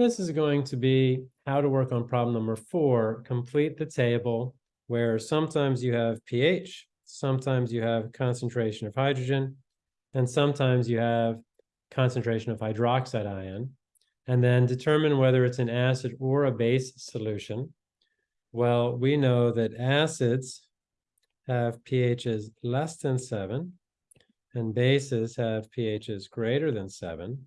This is going to be how to work on problem number four, complete the table where sometimes you have pH, sometimes you have concentration of hydrogen, and sometimes you have concentration of hydroxide ion, and then determine whether it's an acid or a base solution. Well, we know that acids have pHs less than seven, and bases have pHs greater than seven.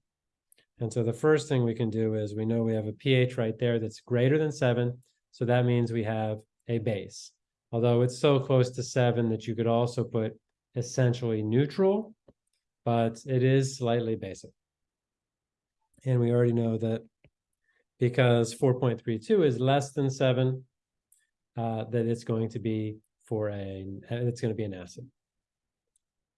And so the first thing we can do is we know we have a pH right there that's greater than seven. So that means we have a base. Although it's so close to seven that you could also put essentially neutral, but it is slightly basic. And we already know that because 4.32 is less than seven, uh, that it's going to be for a, it's going to be an acid.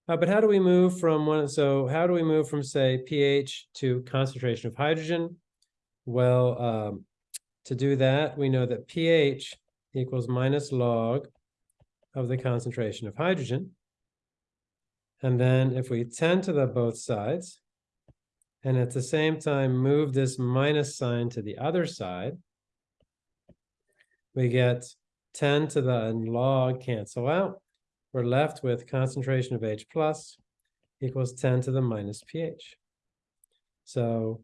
Uh, but how do we move from one, so how do we move from say pH to concentration of hydrogen? Well, um, to do that, we know that pH equals minus log of the concentration of hydrogen. And then if we tend to the both sides, and at the same time move this minus sign to the other side, we get 10 to the log cancel out. We're left with concentration of H plus equals 10 to the minus pH. So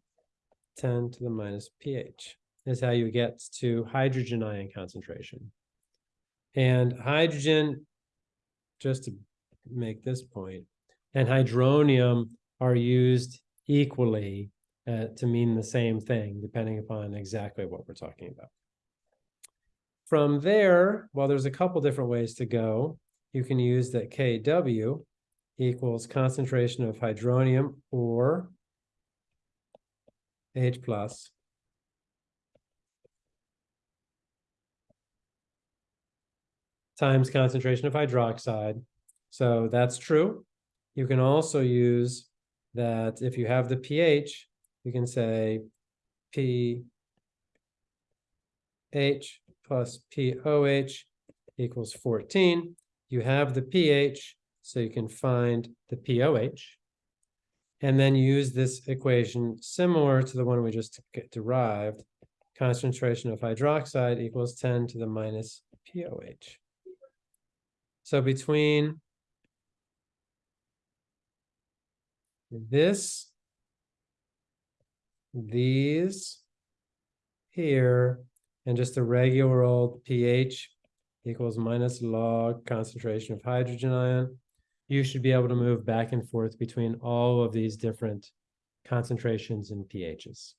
10 to the minus pH is how you get to hydrogen ion concentration. And hydrogen, just to make this point, and hydronium are used equally uh, to mean the same thing, depending upon exactly what we're talking about. From there, well, there's a couple different ways to go. You can use that Kw equals concentration of hydronium or H plus times concentration of hydroxide. So that's true. You can also use that if you have the pH, you can say pH plus POH equals 14. You have the pH, so you can find the POH. And then use this equation similar to the one we just derived. Concentration of hydroxide equals 10 to the minus POH. So between this, these here, and just the regular old pH equals minus log concentration of hydrogen ion, you should be able to move back and forth between all of these different concentrations and pHs.